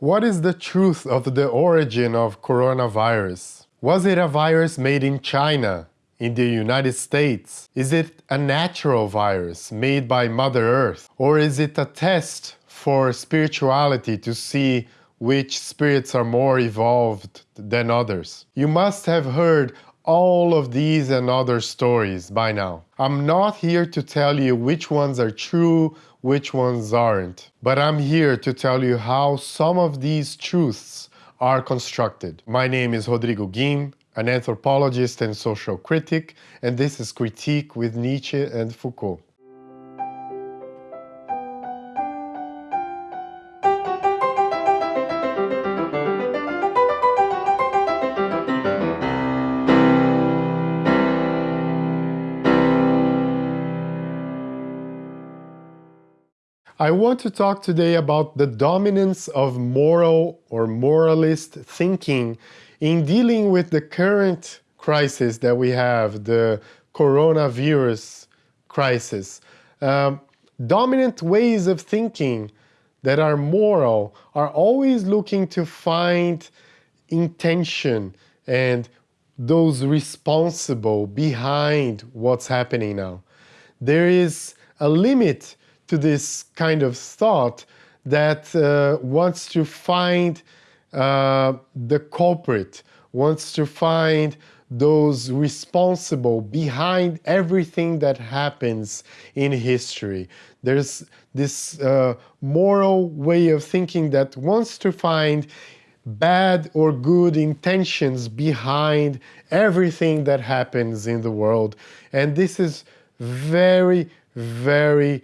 What is the truth of the origin of coronavirus? Was it a virus made in China, in the United States? Is it a natural virus made by Mother Earth? Or is it a test for spirituality to see which spirits are more evolved than others? You must have heard all of these and other stories by now. I'm not here to tell you which ones are true, which ones aren't. But I'm here to tell you how some of these truths are constructed. My name is Rodrigo Guim, an anthropologist and social critic, and this is Critique with Nietzsche and Foucault. I want to talk today about the dominance of moral or moralist thinking in dealing with the current crisis that we have, the coronavirus crisis. Um, dominant ways of thinking that are moral are always looking to find intention and those responsible behind what's happening now. There is a limit to this kind of thought that uh, wants to find uh, the culprit, wants to find those responsible behind everything that happens in history. There's this uh, moral way of thinking that wants to find bad or good intentions behind everything that happens in the world. And this is very, very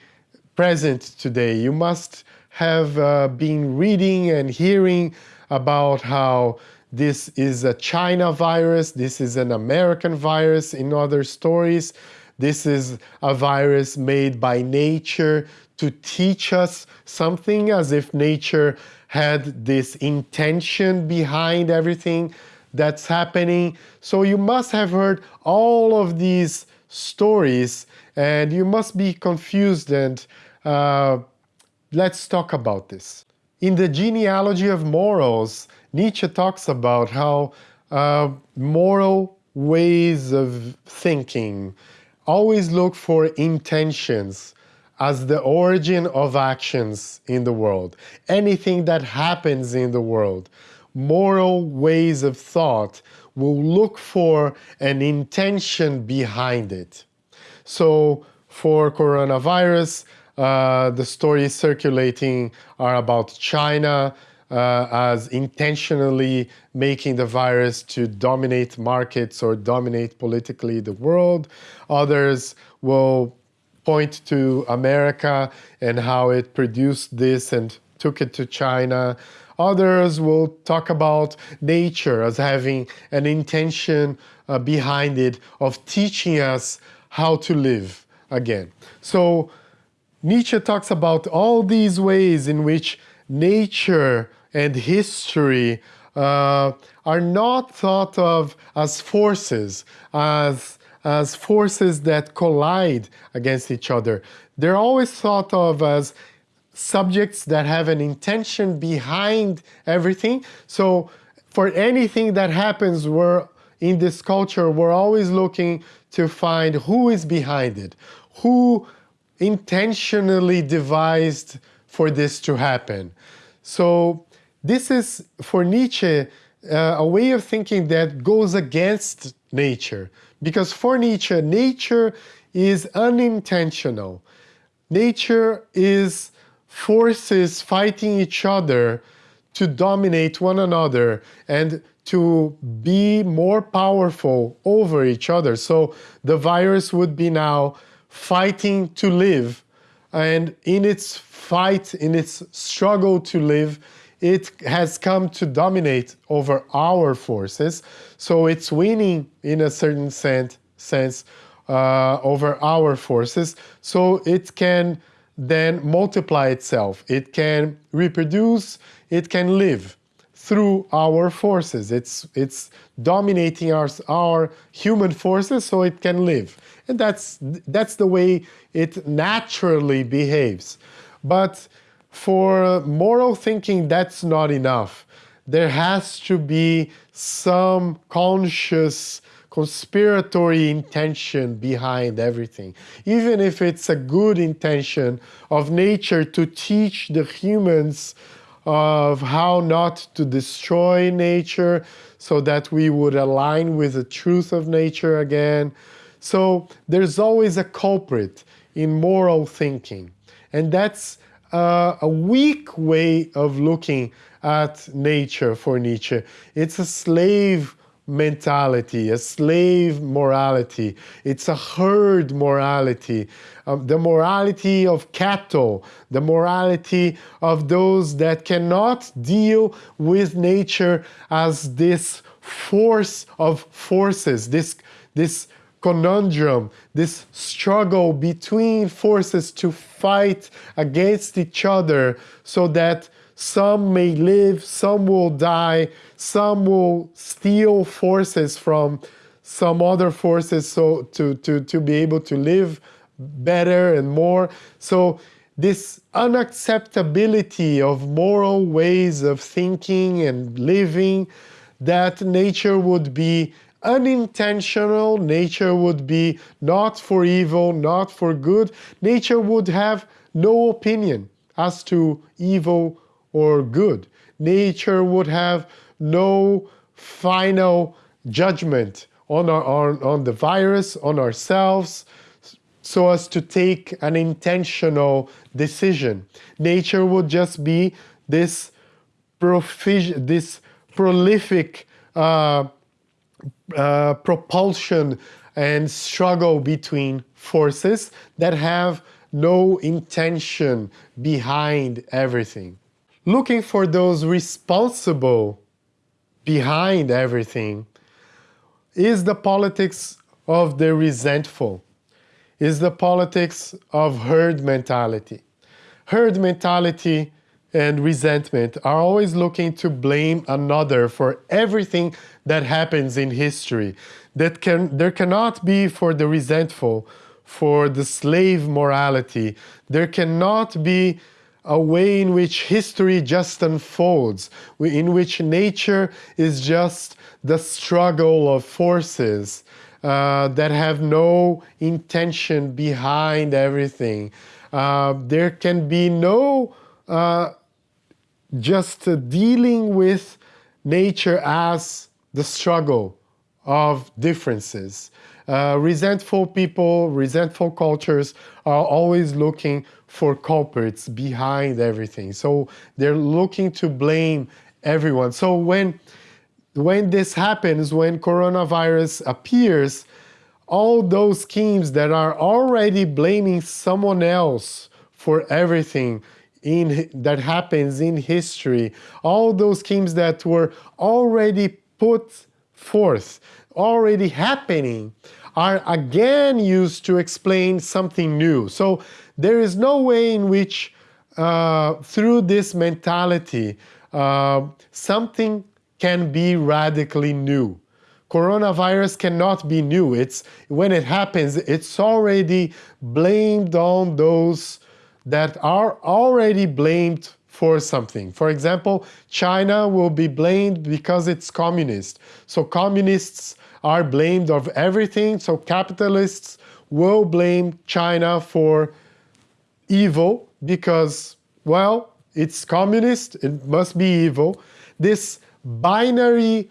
present today. You must have uh, been reading and hearing about how this is a China virus, this is an American virus in other stories. This is a virus made by nature to teach us something as if nature had this intention behind everything that's happening. So you must have heard all of these stories and you must be confused and uh, let's talk about this. In the genealogy of morals, Nietzsche talks about how uh, moral ways of thinking always look for intentions as the origin of actions in the world. Anything that happens in the world, moral ways of thought will look for an intention behind it. So for coronavirus, uh, the stories circulating are about China uh, as intentionally making the virus to dominate markets or dominate politically the world. Others will point to America and how it produced this and took it to China. Others will talk about nature as having an intention uh, behind it of teaching us how to live again. So Nietzsche talks about all these ways in which nature and history uh, are not thought of as forces, as, as forces that collide against each other. They're always thought of as subjects that have an intention behind everything. So for anything that happens, we're in this culture, we're always looking to find who is behind it, who intentionally devised for this to happen. So this is, for Nietzsche, uh, a way of thinking that goes against nature. Because for Nietzsche, nature is unintentional. Nature is forces fighting each other to dominate one another and to be more powerful over each other. So the virus would be now fighting to live. And in its fight, in its struggle to live, it has come to dominate over our forces. So it's winning in a certain sense, sense uh, over our forces. So it can then multiply itself. It can reproduce, it can live through our forces. It's, it's dominating our, our human forces so it can live. And that's, that's the way it naturally behaves. But for moral thinking, that's not enough. There has to be some conscious conspiratory intention behind everything. Even if it's a good intention of nature to teach the humans of how not to destroy nature so that we would align with the truth of nature again. So there's always a culprit in moral thinking. And that's uh, a weak way of looking at nature for Nietzsche. It's a slave mentality, a slave morality. It's a herd morality, um, the morality of cattle, the morality of those that cannot deal with nature as this force of forces, this, this conundrum, this struggle between forces to fight against each other so that some may live, some will die, some will steal forces from some other forces so to, to, to be able to live better and more. So this unacceptability of moral ways of thinking and living that nature would be unintentional, nature would be not for evil, not for good. Nature would have no opinion as to evil or good. Nature would have no final judgment on, our, on, on the virus, on ourselves, so as to take an intentional decision. Nature would just be this, this prolific uh, uh, propulsion and struggle between forces that have no intention behind everything looking for those responsible behind everything is the politics of the resentful, is the politics of herd mentality. Herd mentality and resentment are always looking to blame another for everything that happens in history. That can, there cannot be for the resentful, for the slave morality. There cannot be a way in which history just unfolds, in which nature is just the struggle of forces uh, that have no intention behind everything. Uh, there can be no uh, just dealing with nature as the struggle of differences. Uh, resentful people, resentful cultures are always looking for culprits behind everything. So they're looking to blame everyone. So when, when this happens, when coronavirus appears, all those schemes that are already blaming someone else for everything in, that happens in history, all those schemes that were already put forth, already happening, are again used to explain something new. So there is no way in which uh, through this mentality uh, something can be radically new. Coronavirus cannot be new. It's when it happens, it's already blamed on those that are already blamed for something. For example, China will be blamed because it's communist. So communists are blamed of everything. So capitalists will blame China for evil because, well, it's communist, it must be evil. This binary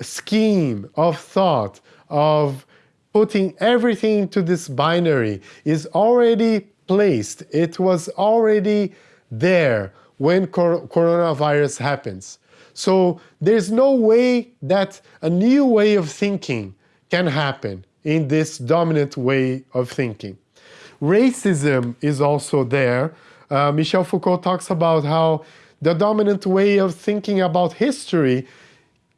scheme of thought, of putting everything into this binary is already placed. It was already there when cor coronavirus happens. So there's no way that a new way of thinking can happen in this dominant way of thinking. Racism is also there. Uh, Michel Foucault talks about how the dominant way of thinking about history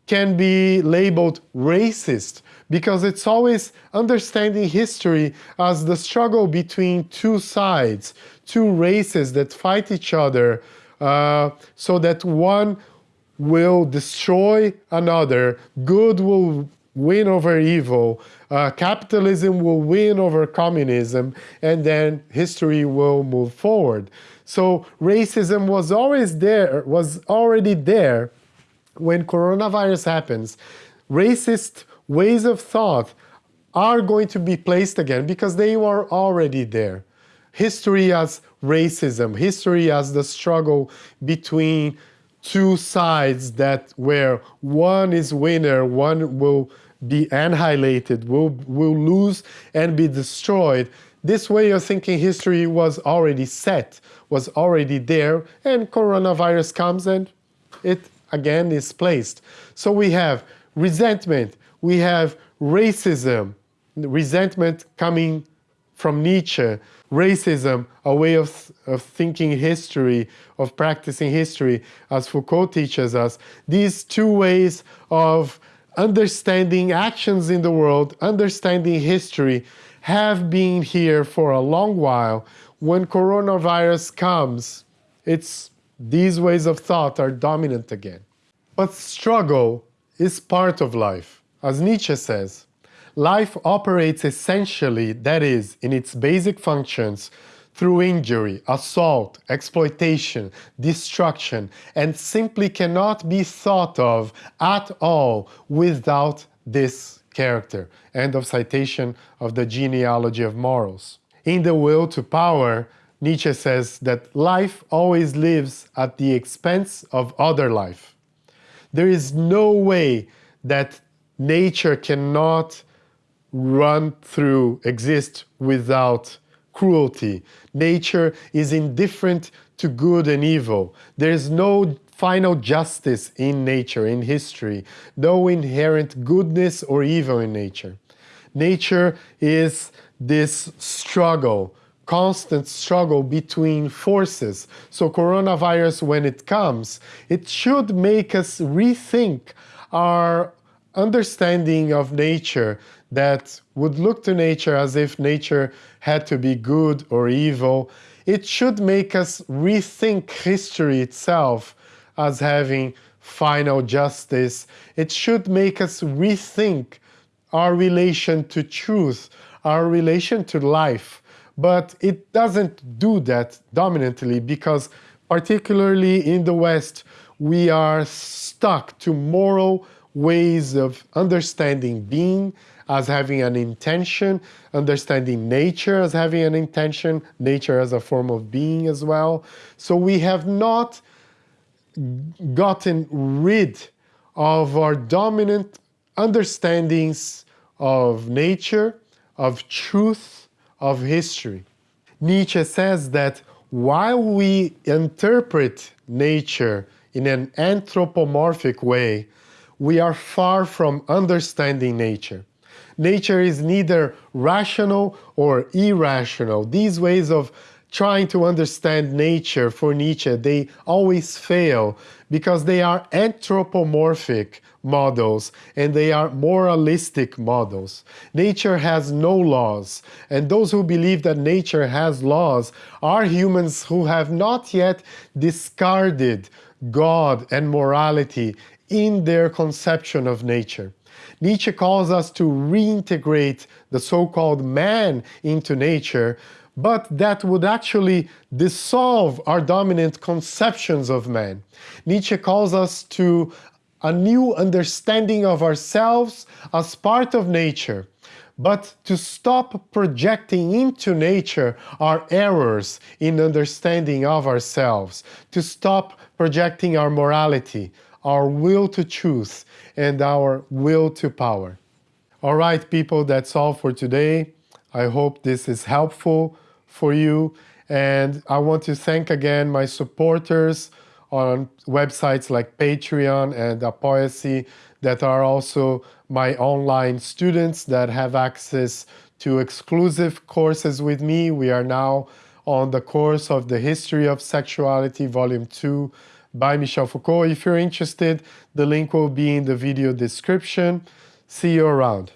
can be labeled racist because it's always understanding history as the struggle between two sides, two races that fight each other uh, so that one will destroy another, good will win over evil, uh, capitalism will win over communism, and then history will move forward. So racism was always there, was already there when coronavirus happens. Racist ways of thought are going to be placed again because they were already there. History as racism, history as the struggle between two sides that where one is winner, one will be annihilated, will, will lose and be destroyed. This way of thinking history was already set, was already there, and coronavirus comes and it again is placed. So we have resentment, we have racism, resentment coming from Nietzsche, racism, a way of, of thinking history, of practicing history, as Foucault teaches us. These two ways of understanding actions in the world, understanding history, have been here for a long while. When coronavirus comes, it's these ways of thought are dominant again. But struggle is part of life. As Nietzsche says, life operates essentially, that is, in its basic functions, through injury, assault, exploitation, destruction, and simply cannot be thought of at all without this character. End of citation of the genealogy of morals. In The Will to Power, Nietzsche says that life always lives at the expense of other life. There is no way that nature cannot run through, exist without cruelty. Nature is indifferent to good and evil. There is no final justice in nature, in history, no inherent goodness or evil in nature. Nature is this struggle, constant struggle between forces. So coronavirus, when it comes, it should make us rethink our understanding of nature that would look to nature as if nature had to be good or evil. It should make us rethink history itself as having final justice. It should make us rethink our relation to truth, our relation to life. But it doesn't do that dominantly because particularly in the West, we are stuck to moral ways of understanding being as having an intention, understanding nature as having an intention, nature as a form of being as well. So we have not gotten rid of our dominant understandings of nature, of truth, of history. Nietzsche says that while we interpret nature in an anthropomorphic way, we are far from understanding nature. Nature is neither rational or irrational. These ways of trying to understand nature for Nietzsche, they always fail because they are anthropomorphic models and they are moralistic models. Nature has no laws, and those who believe that nature has laws are humans who have not yet discarded God and morality in their conception of nature. Nietzsche calls us to reintegrate the so-called man into nature, but that would actually dissolve our dominant conceptions of man. Nietzsche calls us to a new understanding of ourselves as part of nature, but to stop projecting into nature our errors in understanding of ourselves, to stop projecting our morality, our will to choose, and our will to power. All right, people, that's all for today. I hope this is helpful for you. And I want to thank again my supporters on websites like Patreon and Apoia.se that are also my online students that have access to exclusive courses with me. We are now on the course of the History of Sexuality, Volume 2, by Michel Foucault. If you're interested, the link will be in the video description. See you around.